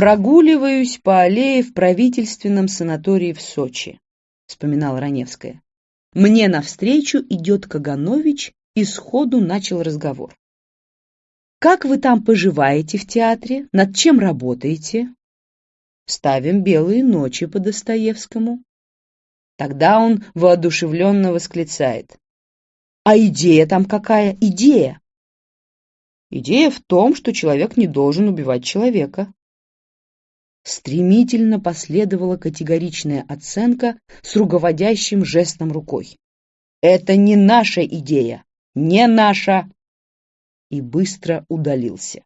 «Прогуливаюсь по аллее в правительственном санатории в Сочи», — вспоминала Раневская. «Мне навстречу идет Каганович и сходу начал разговор. «Как вы там поживаете в театре? Над чем работаете?» «Ставим «Белые ночи» по Достоевскому». Тогда он воодушевленно восклицает. «А идея там какая? Идея!» «Идея в том, что человек не должен убивать человека». Стремительно последовала категоричная оценка с руководящим жестом рукой. «Это не наша идея! Не наша!» И быстро удалился.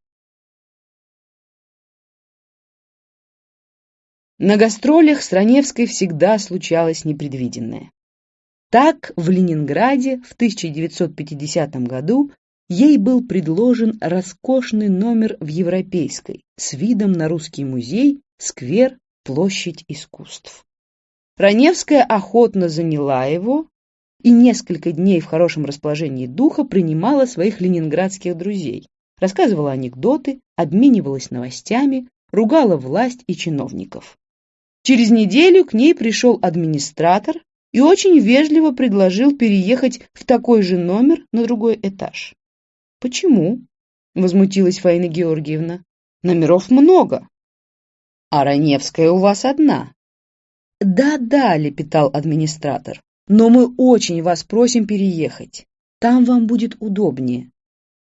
На гастролях с Раневской всегда случалось непредвиденное. Так, в Ленинграде в 1950 году ей был предложен роскошный номер в Европейской с видом на русский музей, сквер, площадь искусств. Раневская охотно заняла его и несколько дней в хорошем расположении духа принимала своих ленинградских друзей, рассказывала анекдоты, обменивалась новостями, ругала власть и чиновников. Через неделю к ней пришел администратор и очень вежливо предложил переехать в такой же номер на другой этаж. «Почему?» — возмутилась Фаина Георгиевна. «Номеров много». «А Раневская у вас одна». «Да-да», — лепетал администратор, «но мы очень вас просим переехать. Там вам будет удобнее».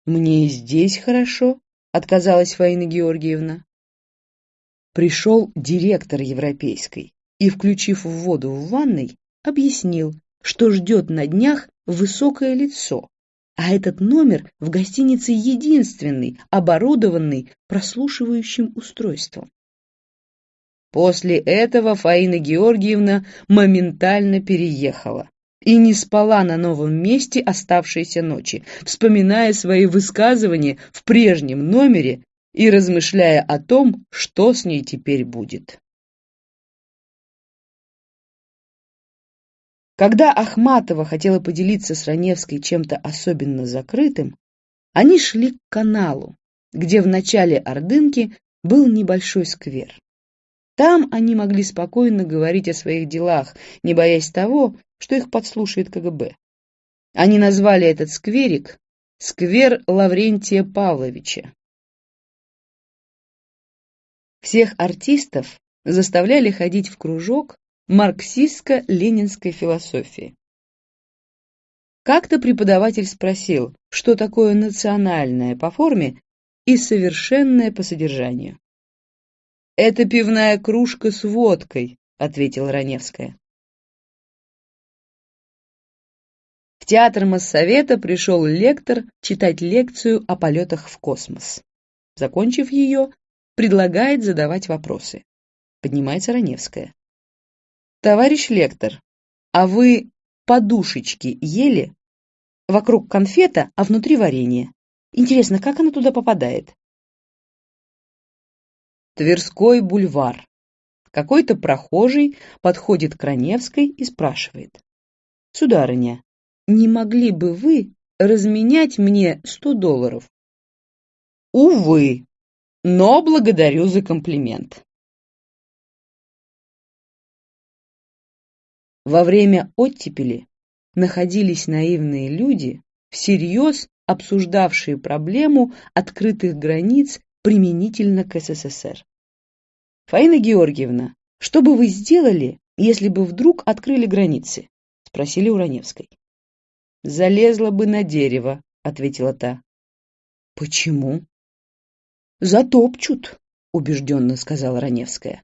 «Мне и здесь хорошо», — отказалась Фаина Георгиевна пришел директор европейской и, включив воду в ванной, объяснил, что ждет на днях высокое лицо, а этот номер в гостинице единственный, оборудованный прослушивающим устройством. После этого Фаина Георгиевна моментально переехала и не спала на новом месте оставшиеся ночи, вспоминая свои высказывания в прежнем номере и размышляя о том, что с ней теперь будет. Когда Ахматова хотела поделиться с Раневской чем-то особенно закрытым, они шли к каналу, где в начале Ордынки был небольшой сквер. Там они могли спокойно говорить о своих делах, не боясь того, что их подслушает КГБ. Они назвали этот скверик «Сквер Лаврентия Павловича», всех артистов заставляли ходить в кружок марксистско-ленинской философии. Как-то преподаватель спросил, что такое национальное по форме и совершенное по содержанию. «Это пивная кружка с водкой», — ответила Раневская. В театр Моссовета пришел лектор читать лекцию о полетах в космос. Закончив ее, предлагает задавать вопросы. Поднимается Раневская. Товарищ лектор, а вы подушечки ели? Вокруг конфета, а внутри варенье. Интересно, как оно туда попадает? Тверской бульвар. Какой-то прохожий подходит к Раневской и спрашивает. Сударыня, не могли бы вы разменять мне сто долларов? Увы, но благодарю за комплимент. Во время оттепели находились наивные люди, всерьез обсуждавшие проблему открытых границ применительно к СССР. «Фаина Георгиевна, что бы вы сделали, если бы вдруг открыли границы?» — спросили у Раневской. «Залезла бы на дерево», — ответила та. «Почему?» «Затопчут», — убежденно сказала Раневская.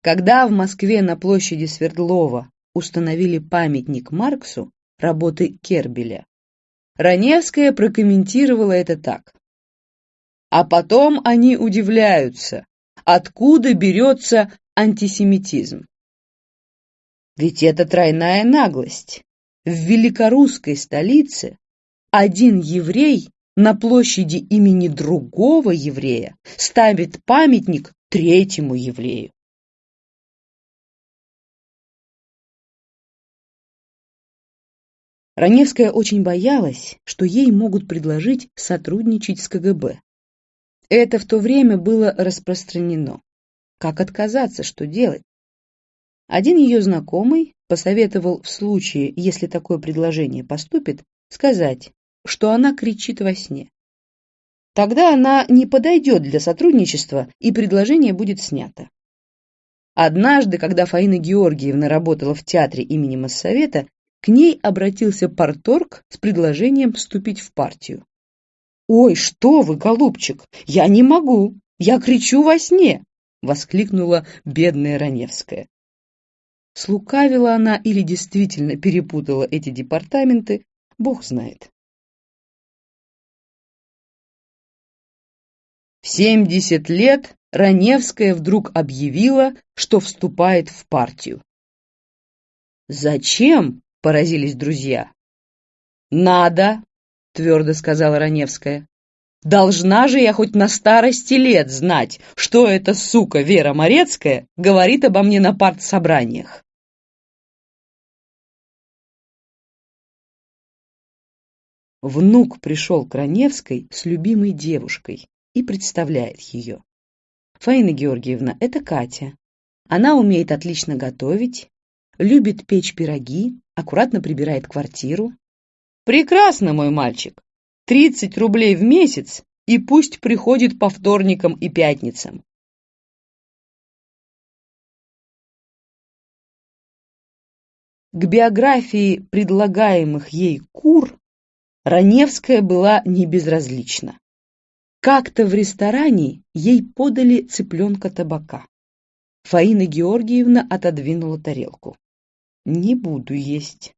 Когда в Москве на площади Свердлова установили памятник Марксу работы Кербеля, Раневская прокомментировала это так. А потом они удивляются, откуда берется антисемитизм. Ведь это тройная наглость. В великорусской столице один еврей на площади имени другого еврея ставит памятник третьему еврею. Раневская очень боялась, что ей могут предложить сотрудничать с КГБ. Это в то время было распространено. Как отказаться, что делать? Один ее знакомый посоветовал в случае, если такое предложение поступит, сказать, что она кричит во сне. Тогда она не подойдет для сотрудничества, и предложение будет снято. Однажды, когда Фаина Георгиевна работала в театре имени Моссовета, к ней обратился порторг с предложением вступить в партию. «Ой, что вы, голубчик, я не могу, я кричу во сне!» — воскликнула бедная Раневская. Слукавила она или действительно перепутала эти департаменты, бог знает. В 70 лет Раневская вдруг объявила, что вступает в партию. «Зачем?» — поразились друзья. «Надо», — твердо сказала Раневская. «Должна же я хоть на старости лет знать, что эта сука Вера Морецкая говорит обо мне на партсобраниях». Внук пришел к Раневской с любимой девушкой, и представляет ее. Фаина Георгиевна, это Катя. Она умеет отлично готовить, любит печь пироги, аккуратно прибирает квартиру. Прекрасно, мой мальчик. 30 рублей в месяц, и пусть приходит по вторникам и пятницам. К биографии предлагаемых ей кур Раневская была не безразлична. Как-то в ресторане ей подали цыпленка табака. Фаина Георгиевна отодвинула тарелку. «Не буду есть.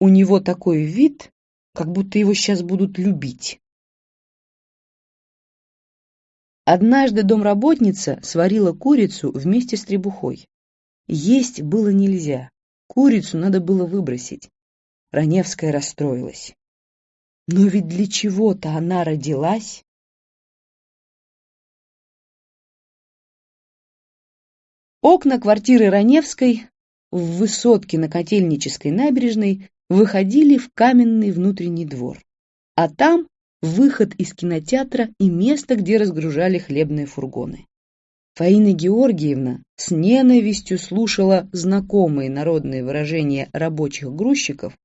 У него такой вид, как будто его сейчас будут любить». Однажды домработница сварила курицу вместе с требухой. Есть было нельзя, курицу надо было выбросить. Раневская расстроилась. Но ведь для чего-то она родилась. Окна квартиры Раневской в высотке на Котельнической набережной выходили в каменный внутренний двор, а там выход из кинотеатра и место, где разгружали хлебные фургоны. Фаина Георгиевна с ненавистью слушала знакомые народные выражения рабочих грузчиков,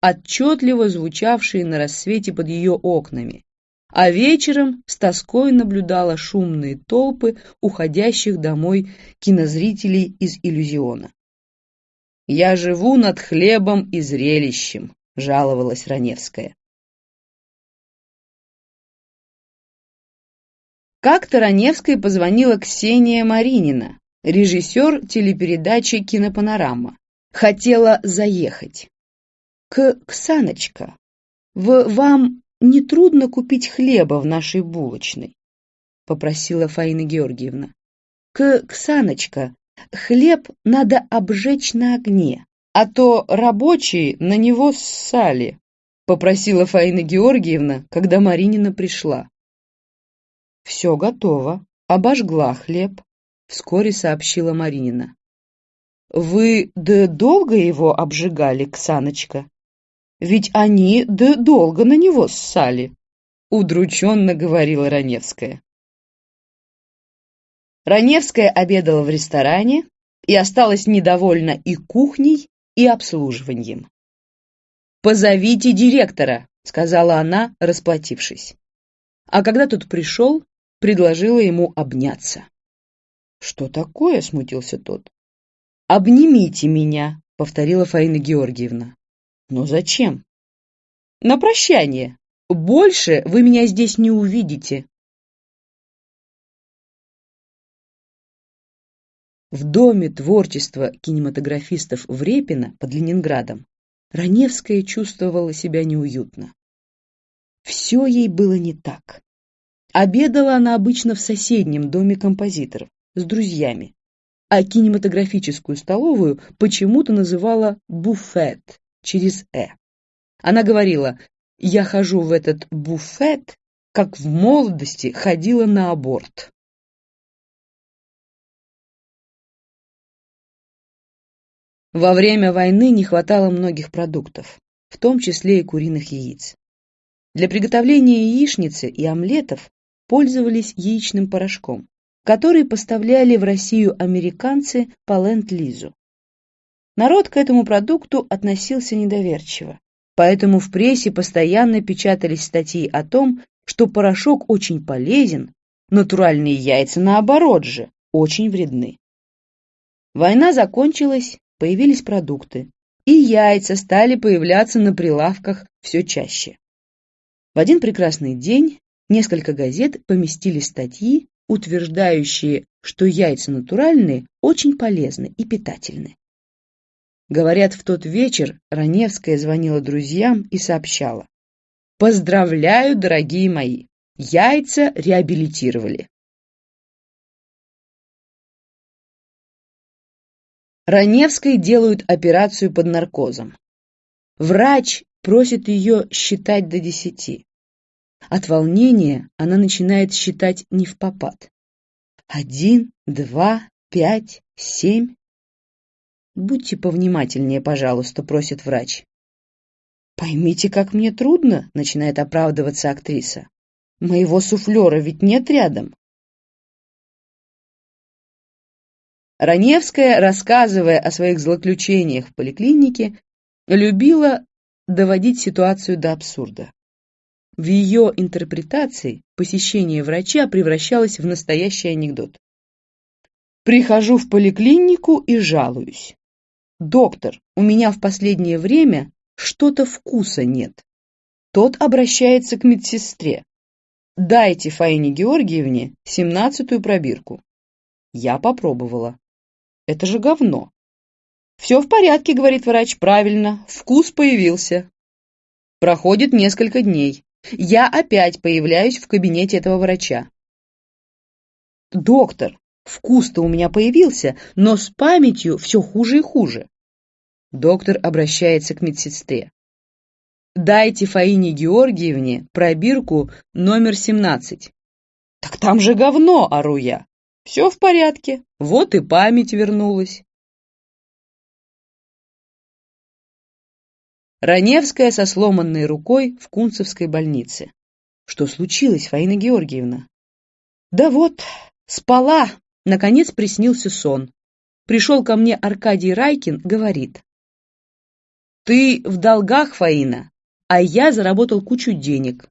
отчетливо звучавшие на рассвете под ее окнами, а вечером с тоской наблюдала шумные толпы уходящих домой кинозрителей из иллюзиона. «Я живу над хлебом и зрелищем», — жаловалась Раневская. Как-то Раневской позвонила Ксения Маринина, режиссер телепередачи «Кинопанорама». Хотела заехать. «К Ксаночка, в вам не трудно купить хлеба в нашей булочной?» — попросила Фаина Георгиевна. «К Ксаночка, хлеб надо обжечь на огне, а то рабочие на него ссали», — попросила Фаина Георгиевна, когда Маринина пришла. «Все готово, обожгла хлеб», — вскоре сообщила Маринина. «Вы да долго его обжигали, Ксаночка?» Ведь они да долго на него ссали, удрученно говорила Раневская. Раневская обедала в ресторане и осталась недовольна и кухней, и обслуживанием. «Позовите директора», — сказала она, расплатившись. А когда тот пришел, предложила ему обняться. «Что такое?» — смутился тот. «Обнимите меня», — повторила Фаина Георгиевна. Но зачем? На прощание. Больше вы меня здесь не увидите. В Доме творчества кинематографистов в Репино под Ленинградом Раневская чувствовала себя неуютно. Все ей было не так. Обедала она обычно в соседнем доме композиторов с друзьями, а кинематографическую столовую почему-то называла «буфет» через «э». Она говорила, я хожу в этот буфет, как в молодости ходила на аборт. Во время войны не хватало многих продуктов. в том числе и куриных яиц. Для приготовления яичницы и омлетов пользовались яичным порошком, который поставляли в Россию американцы по ленд-лизу. Народ к этому продукту относился недоверчиво, поэтому в прессе постоянно печатались статьи о том, что порошок очень полезен, натуральные яйца, наоборот же, очень вредны. Война закончилась, появились продукты, и яйца стали появляться на прилавках все чаще. В один прекрасный день несколько газет поместили статьи, утверждающие, что яйца натуральные очень полезны и питательны. Говорят, в тот вечер Раневская звонила друзьям и сообщала. «Поздравляю, дорогие мои! Яйца реабилитировали!» Раневской делают операцию под наркозом. Врач просит ее считать до десяти. От волнения она начинает считать не в попад. Один, два, пять, семь. Будьте повнимательнее, пожалуйста, просит врач. Поймите, как мне трудно, начинает оправдываться актриса. Моего суфлера ведь нет рядом. Раневская, рассказывая о своих злоключениях в поликлинике, любила доводить ситуацию до абсурда. В ее интерпретации посещение врача превращалось в настоящий анекдот. Прихожу в поликлинику и жалуюсь. «Доктор, у меня в последнее время что-то вкуса нет». Тот обращается к медсестре. «Дайте Фаине Георгиевне семнадцатую пробирку». Я попробовала. Это же говно. «Все в порядке», — говорит врач, — «правильно, вкус появился». Проходит несколько дней. Я опять появляюсь в кабинете этого врача. «Доктор, вкус-то у меня появился, но с памятью все хуже и хуже». Доктор обращается к медсестре. «Дайте Фаине Георгиевне пробирку номер 17». «Так там же говно!» — ору я. «Все в порядке, вот и память вернулась». Раневская со сломанной рукой в Кунцевской больнице. Что случилось, Фаина Георгиевна? Да вот, спала, наконец приснился сон. Пришел ко мне Аркадий Райкин, говорит. Ты в долгах, Фаина, а я заработал кучу денег.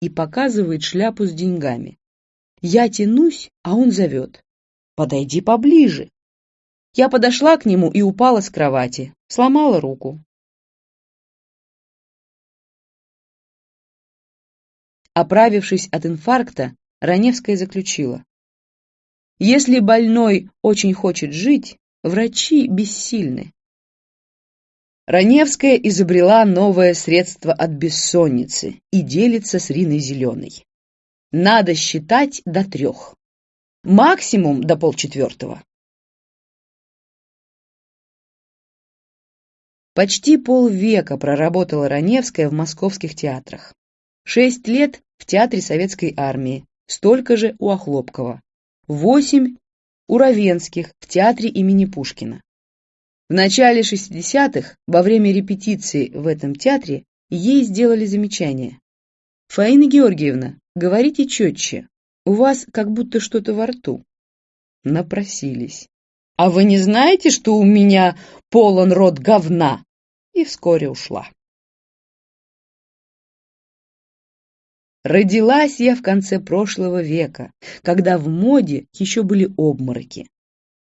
И показывает шляпу с деньгами. Я тянусь, а он зовет. Подойди поближе. Я подошла к нему и упала с кровати, сломала руку. Оправившись от инфаркта, Раневская заключила. Если больной очень хочет жить, врачи бессильны. Раневская изобрела новое средство от бессонницы и делится с Риной Зеленой. Надо считать до трех. Максимум до полчетвертого. Почти полвека проработала Раневская в московских театрах. Шесть лет в Театре Советской Армии, столько же у Охлопкова. Восемь у Равенских в Театре имени Пушкина. В начале 60-х, во время репетиции в этом театре, ей сделали замечание. «Фаина Георгиевна, говорите четче, у вас как будто что-то во рту». Напросились. «А вы не знаете, что у меня полон рот говна?» И вскоре ушла. Родилась я в конце прошлого века, когда в моде еще были обмороки.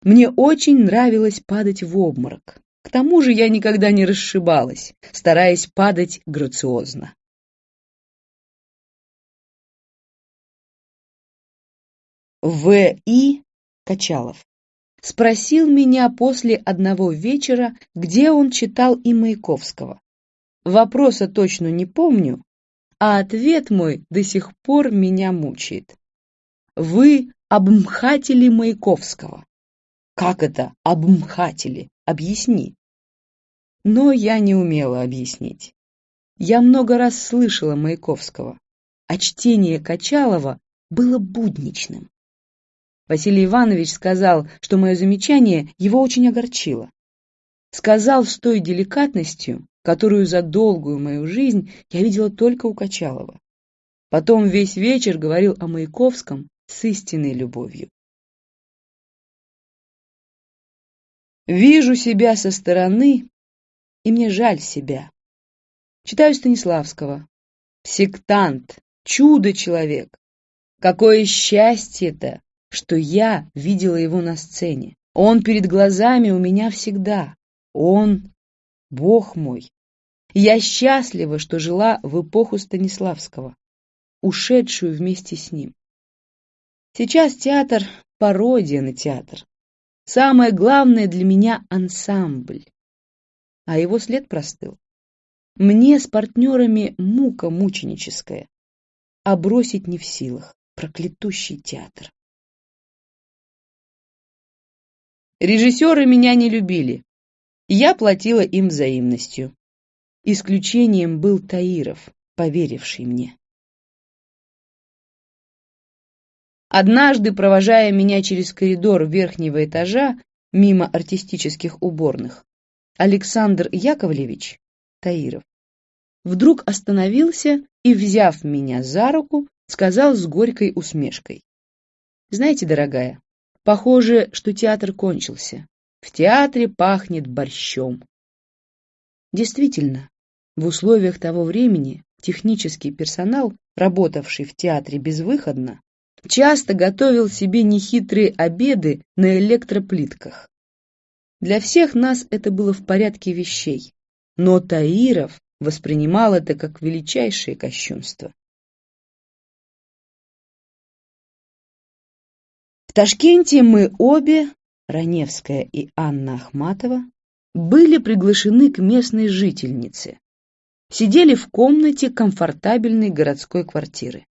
Мне очень нравилось падать в обморок. К тому же я никогда не расшибалась, стараясь падать грациозно. В.И. Качалов спросил меня после одного вечера, где он читал и Маяковского. Вопроса точно не помню, а ответ мой до сих пор меня мучает. Вы обмхатели Маяковского. Как это обмхатели? Объясни. Но я не умела объяснить. Я много раз слышала Маяковского, а чтение Качалова было будничным. Василий Иванович сказал, что мое замечание его очень огорчило. Сказал с той деликатностью, которую за долгую мою жизнь я видела только у Качалова. Потом весь вечер говорил о Маяковском с истинной любовью. Вижу себя со стороны, и мне жаль себя. Читаю Станиславского. Сектант, чудо-человек. Какое счастье-то, что я видела его на сцене. Он перед глазами у меня всегда. Он — Бог мой. Я счастлива, что жила в эпоху Станиславского, ушедшую вместе с ним. Сейчас театр — пародия на театр. Самое главное для меня — ансамбль. А его след простыл. Мне с партнерами мука мученическая, а бросить не в силах. Проклятущий театр. Режиссеры меня не любили. Я платила им взаимностью. Исключением был Таиров, поверивший мне. Однажды, провожая меня через коридор верхнего этажа, мимо артистических уборных, Александр Яковлевич Таиров вдруг остановился и, взяв меня за руку, сказал с горькой усмешкой. «Знаете, дорогая, похоже, что театр кончился. В театре пахнет борщом». Действительно, в условиях того времени технический персонал, работавший в театре безвыходно, часто готовил себе нехитрые обеды на электроплитках. Для всех нас это было в порядке вещей, но Таиров воспринимал это как величайшее кощунство. Ташкенте мы обе, Раневская и Анна Ахматова, были приглашены к местной жительнице. Сидели в комнате комфортабельной городской квартиры.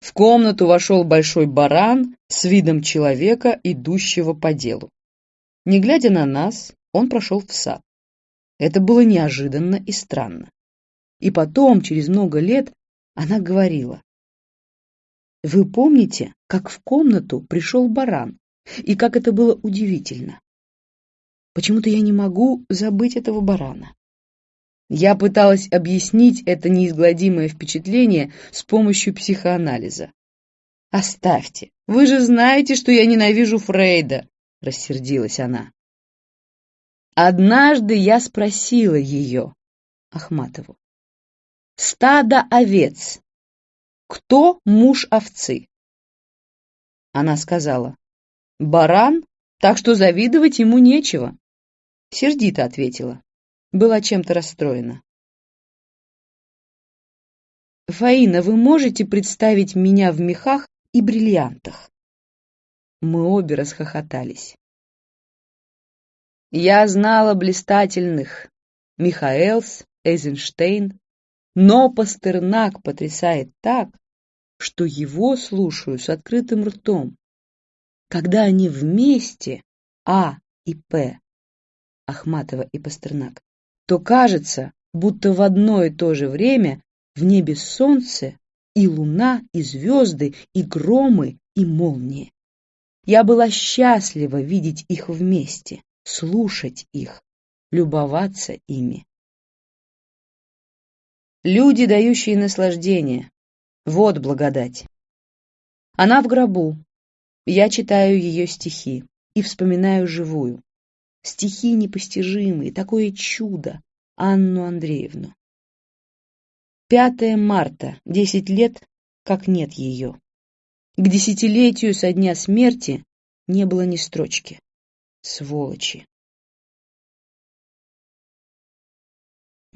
В комнату вошел большой баран с видом человека, идущего по делу. Не глядя на нас, он прошел в сад. Это было неожиданно и странно. И потом, через много лет, она говорила. «Вы помните, как в комнату пришел баран, и как это было удивительно? Почему-то я не могу забыть этого барана. Я пыталась объяснить это неизгладимое впечатление с помощью психоанализа. «Оставьте, вы же знаете, что я ненавижу Фрейда», — рассердилась она. Однажды я спросила ее, Ахматову, «Стадо овец. Кто муж овцы?» Она сказала, «Баран, так что завидовать ему нечего». Сердито ответила была чем-то расстроена. «Фаина, вы можете представить меня в мехах и бриллиантах?» Мы обе расхохотались. Я знала блистательных Михаэлс, Эйзенштейн, но Пастернак потрясает так, что его слушаю с открытым ртом. Когда они вместе, А и П, Ахматова и Пастернак, то кажется, будто в одно и то же время в небе солнце и луна, и звезды, и громы, и молнии. Я была счастлива видеть их вместе, слушать их, любоваться ими. Люди, дающие наслаждение. Вот благодать. Она в гробу. Я читаю ее стихи и вспоминаю живую стихи непостижимые, такое чудо, Анну Андреевну. 5 марта, десять лет, как нет ее. К десятилетию со дня смерти не было ни строчки. Сволочи.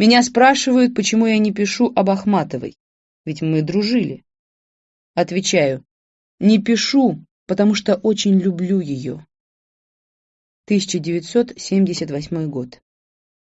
Меня спрашивают, почему я не пишу об Ахматовой, ведь мы дружили. Отвечаю, не пишу, потому что очень люблю ее. 1978 год.